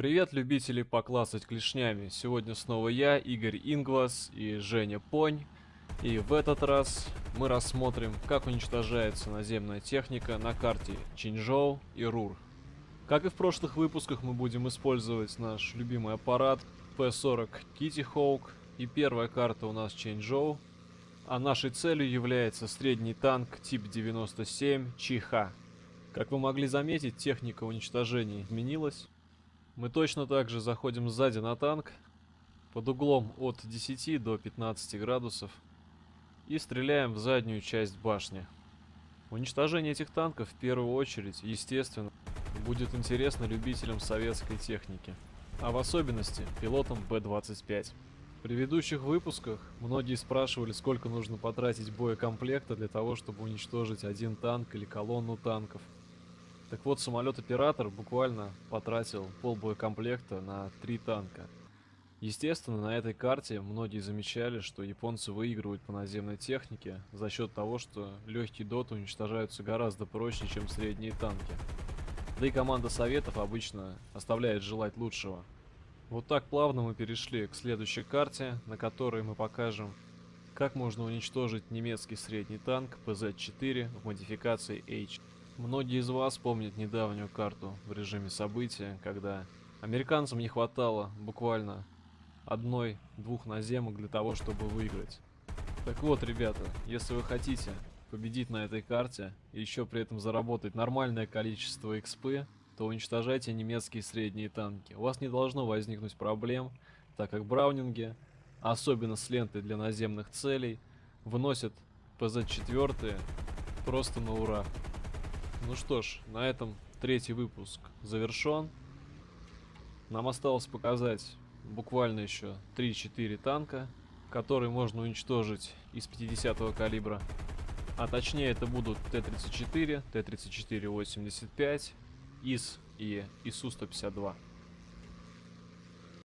Привет, любители поклассать клешнями. Сегодня снова я, Игорь Ингвас и Женя Понь. И в этот раз мы рассмотрим, как уничтожается наземная техника на карте Чинжоу и Рур. Как и в прошлых выпусках, мы будем использовать наш любимый аппарат P40 Kitty Hawk. И первая карта у нас Чинжоу. А нашей целью является средний танк тип 97 Чиха. Как вы могли заметить, техника уничтожения изменилась. Мы точно так же заходим сзади на танк под углом от 10 до 15 градусов и стреляем в заднюю часть башни. Уничтожение этих танков в первую очередь, естественно, будет интересно любителям советской техники, а в особенности пилотам Б-25. В предыдущих выпусках многие спрашивали, сколько нужно потратить боекомплекта для того, чтобы уничтожить один танк или колонну танков – так вот, самолет-оператор буквально потратил пол боекомплекта на три танка. Естественно, на этой карте многие замечали, что японцы выигрывают по наземной технике за счет того, что легкие доты уничтожаются гораздо проще, чем средние танки. Да и команда советов обычно оставляет желать лучшего. Вот так плавно мы перешли к следующей карте, на которой мы покажем, как можно уничтожить немецкий средний танк PZ-4 в модификации H. Многие из вас помнят недавнюю карту в режиме события, когда американцам не хватало буквально одной-двух наземок для того, чтобы выиграть. Так вот, ребята, если вы хотите победить на этой карте и еще при этом заработать нормальное количество XP, то уничтожайте немецкие средние танки. У вас не должно возникнуть проблем, так как браунинги, особенно с лентой для наземных целей, выносят ПЗ-4 просто на ура. Ну что ж, на этом третий выпуск завершен. Нам осталось показать буквально еще 3-4 танка, которые можно уничтожить из 50 калибра. А точнее это будут Т-34, Т-34-85, ИС и ИСУ-152.